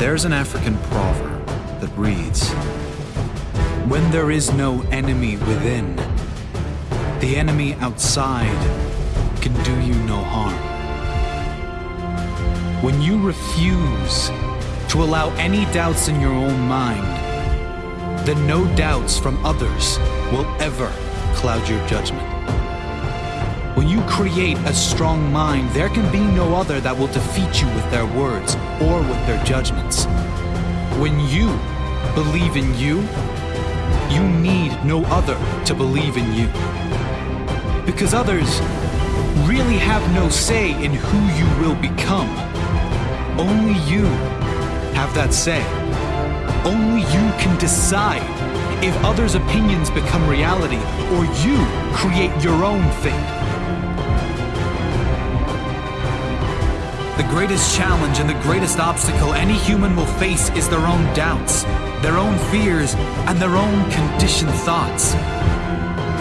There's an African proverb that reads When there is no enemy within, the enemy outside can do you no harm. When you refuse to allow any doubts in your own mind, then no doubts from others will ever cloud your judgment. When you create a strong mind, there can be no other that will defeat you with their words or with their judgments. When you believe in you, you need no other to believe in you. Because others really have no say in who you will become. Only you have that say. Only you can decide if others' opinions become reality or you create your own fate. The greatest challenge and the greatest obstacle any human will face is their own doubts, their own fears, and their own conditioned thoughts.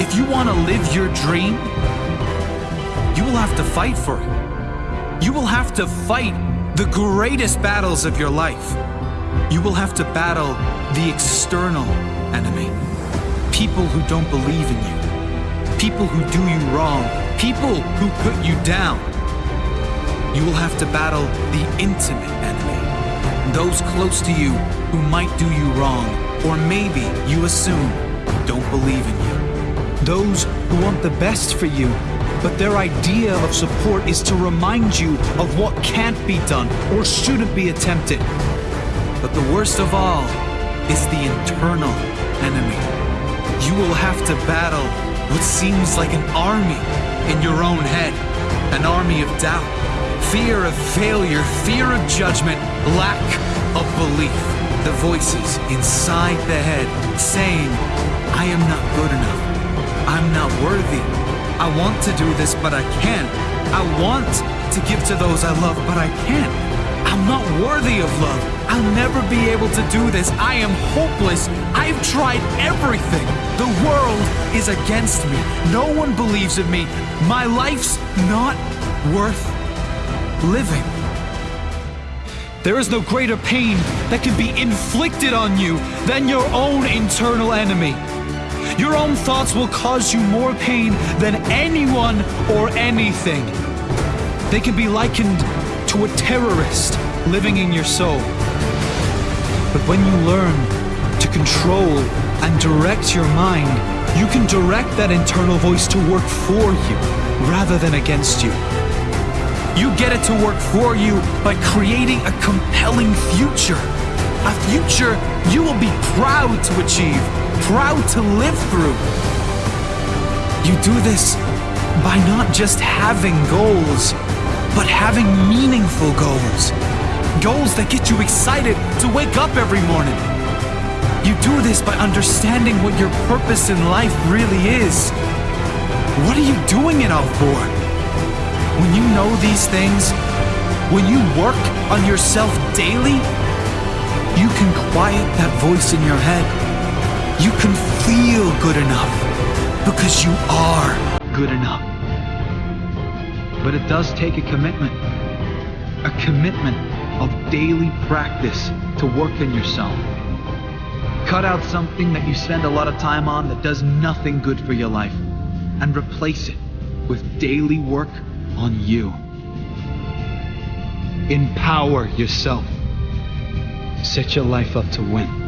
If you want to live your dream, you will have to fight for it. You will have to fight the greatest battles of your life. You will have to battle the external enemy. People who don't believe in you. People who do you wrong. People who put you down. You will have to battle the intimate enemy. Those close to you who might do you wrong, or maybe you assume don't believe in you. Those who want the best for you, but their idea of support is to remind you of what can't be done or shouldn't be attempted. But the worst of all is the internal enemy. You will have to battle what seems like an army in your own head, an army of doubt, fear of failure, fear of judgment, lack of belief. The voices inside the head saying, I am not good enough. I'm not worthy. I want to do this, but I can't. I want to give to those I love, but I can't. I'm not worthy of love. I'll never be able to do this. I am hopeless. I've tried everything. The world is against me. No one believes in me. My life's not worth living. There is no greater pain that can be inflicted on you than your own internal enemy. Your own thoughts will cause you more pain than anyone or anything. They can be likened to a terrorist living in your soul. But when you learn to control and direct your mind, you can direct that internal voice to work for you rather than against you. You get it to work for you by creating a compelling future. A future you will be proud to achieve, proud to live through. You do this by not just having goals, but having meaningful goals. Goals that get you excited to wake up every morning. You do this by understanding what your purpose in life really is. What are you doing it all for? When you know these things, when you work on yourself daily, you can quiet that voice in your head. You can feel good enough because you are good enough. But it does take a commitment. A commitment of daily practice to work on yourself. Cut out something that you spend a lot of time on that does nothing good for your life and replace it with daily work on you. Empower yourself. Set your life up to win.